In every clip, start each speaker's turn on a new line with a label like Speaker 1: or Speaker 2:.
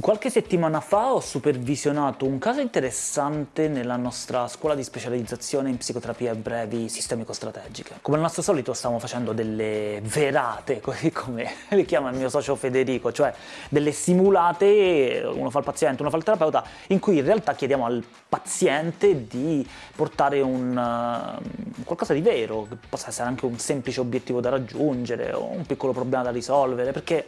Speaker 1: Qualche settimana fa ho supervisionato un caso interessante nella nostra scuola di specializzazione in psicoterapia brevi sistemico-strategiche. Come al nostro solito stiamo facendo delle verate, così come le chiama il mio socio Federico, cioè delle simulate, uno fa il paziente, uno fa il terapeuta, in cui in realtà chiediamo al paziente di portare un, uh, qualcosa di vero, che possa essere anche un semplice obiettivo da raggiungere o un piccolo problema da risolvere, perché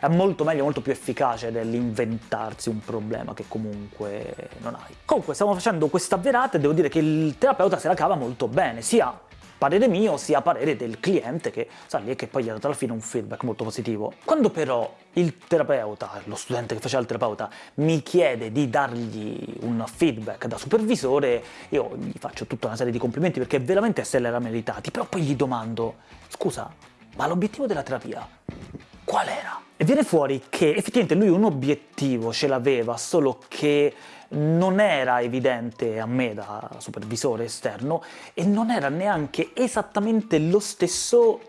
Speaker 1: è molto meglio, molto più efficace dell'inventarsi un problema che comunque non hai. Comunque stiamo facendo questa verata e devo dire che il terapeuta se la cava molto bene, sia parere mio sia parere del cliente che sa lì e che poi gli ha dato alla fine un feedback molto positivo. Quando però il terapeuta, lo studente che faceva il terapeuta, mi chiede di dargli un feedback da supervisore, io gli faccio tutta una serie di complimenti perché veramente se l'era meritati, però poi gli domando, scusa, ma l'obiettivo della terapia qual era? E viene fuori che effettivamente lui un obiettivo ce l'aveva, solo che non era evidente a me da supervisore esterno e non era neanche esattamente lo stesso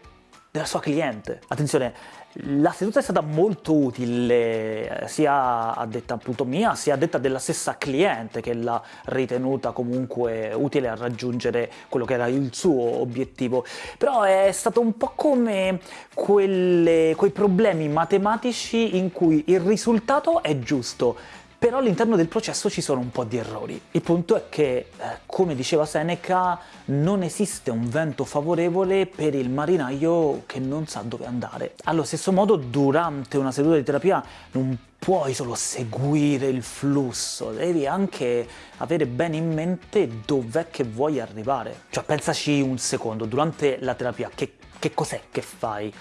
Speaker 1: della sua cliente. Attenzione, la seduta è stata molto utile, sia a detta appunto mia, sia a detta della stessa cliente che l'ha ritenuta comunque utile a raggiungere quello che era il suo obiettivo. Però è stato un po' come quelle, quei problemi matematici in cui il risultato è giusto, però all'interno del processo ci sono un po' di errori. Il punto è che, eh, come diceva Seneca, non esiste un vento favorevole per il marinaio che non sa dove andare. Allo stesso modo, durante una seduta di terapia non puoi solo seguire il flusso, devi anche avere bene in mente dov'è che vuoi arrivare. Cioè, pensaci un secondo, durante la terapia che, che cos'è che fai?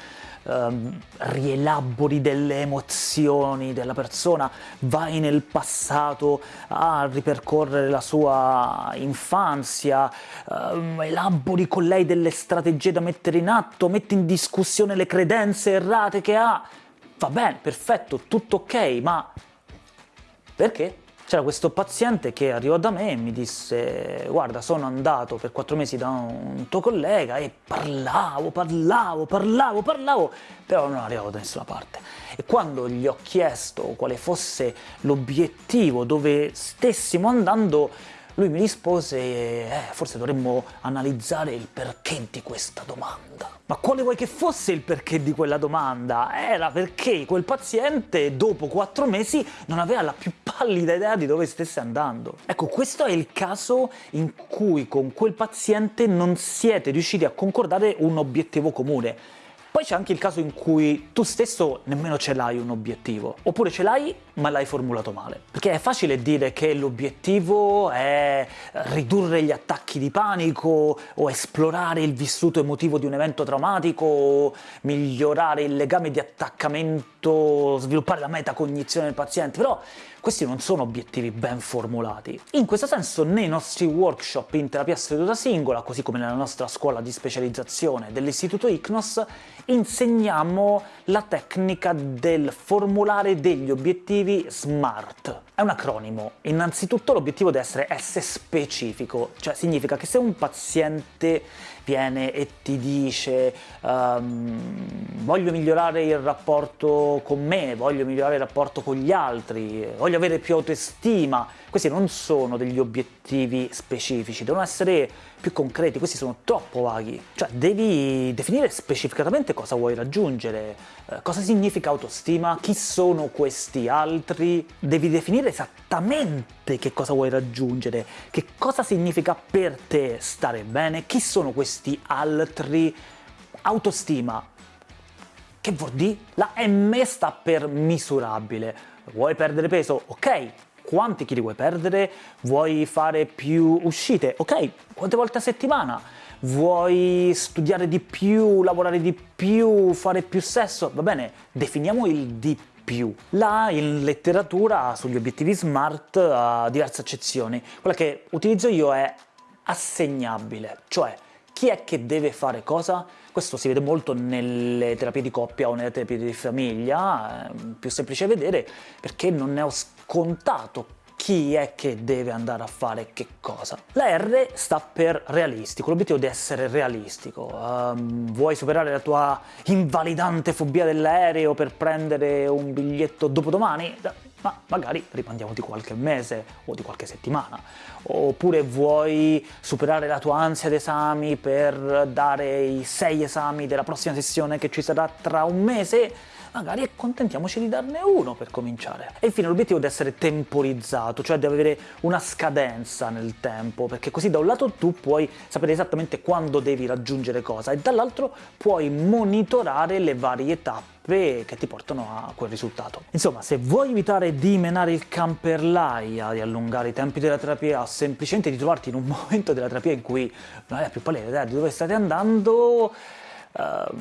Speaker 1: um, rielabori delle emozioni della persona, vai nel passato a ripercorrere la sua infanzia, um, elabori con lei delle strategie da mettere in atto, metti in discussione le credenze errate che ha, va bene, perfetto, tutto ok, ma perché? C'era questo paziente che arrivò da me e mi disse guarda sono andato per quattro mesi da un tuo collega e parlavo, parlavo, parlavo, parlavo, però non arrivavo da nessuna parte. E quando gli ho chiesto quale fosse l'obiettivo, dove stessimo andando, lui mi rispose, eh, forse dovremmo analizzare il perché di questa domanda. Ma quale vuoi che fosse il perché di quella domanda? Era perché quel paziente dopo quattro mesi non aveva la più pallida idea di dove stesse andando. Ecco, questo è il caso in cui con quel paziente non siete riusciti a concordare un obiettivo comune. Poi c'è anche il caso in cui tu stesso nemmeno ce l'hai un obiettivo, oppure ce l'hai ma l'hai formulato male. Perché è facile dire che l'obiettivo è ridurre gli attacchi di panico, o esplorare il vissuto emotivo di un evento traumatico, o migliorare il legame di attaccamento, sviluppare la metacognizione del paziente, però questi non sono obiettivi ben formulati. In questo senso nei nostri workshop in terapia seduta singola, così come nella nostra scuola di specializzazione dell'istituto ICNOS, insegniamo la tecnica del formulare degli obiettivi SMART. È un acronimo. Innanzitutto l'obiettivo deve essere S specifico, cioè significa che se un paziente viene e ti dice um, voglio migliorare il rapporto con me, voglio migliorare il rapporto con gli altri, voglio avere più autostima, questi non sono degli obiettivi specifici, devono essere più concreti, questi sono troppo vaghi. Cioè devi definire specificatamente cosa vuoi raggiungere, eh, cosa significa autostima, chi sono questi altri, devi definire esattamente che cosa vuoi raggiungere, che cosa significa per te stare bene, chi sono questi altri, autostima, che vuol dire? La M sta per misurabile. Vuoi perdere peso? Ok, quanti chili vuoi perdere, vuoi fare più uscite, ok, quante volte a settimana, vuoi studiare di più, lavorare di più, fare più sesso, va bene, definiamo il di più. Là in letteratura sugli obiettivi SMART ha diverse accezioni, quella che utilizzo io è assegnabile, cioè chi è che deve fare cosa? Questo si vede molto nelle terapie di coppia o nelle terapie di famiglia, è più semplice vedere perché non è scontato chi è che deve andare a fare che cosa. La R sta per realistico, l'obiettivo deve essere realistico. Um, vuoi superare la tua invalidante fobia dell'aereo per prendere un biglietto dopodomani? Ma magari rimandiamo di qualche mese o di qualche settimana. Oppure vuoi superare la tua ansia d'esami per dare i sei esami della prossima sessione che ci sarà tra un mese? magari accontentiamoci di darne uno per cominciare. E infine l'obiettivo deve essere temporizzato, cioè deve avere una scadenza nel tempo, perché così da un lato tu puoi sapere esattamente quando devi raggiungere cosa, e dall'altro puoi monitorare le varie tappe che ti portano a quel risultato. Insomma, se vuoi evitare di menare il camperlaia, di allungare i tempi della terapia, semplicemente di trovarti in un momento della terapia in cui non hai più pallida di dove state andando, uh,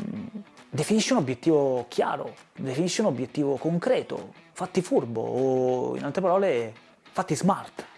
Speaker 1: definisci un obiettivo chiaro, definisci un obiettivo concreto, fatti furbo o in altre parole fatti smart.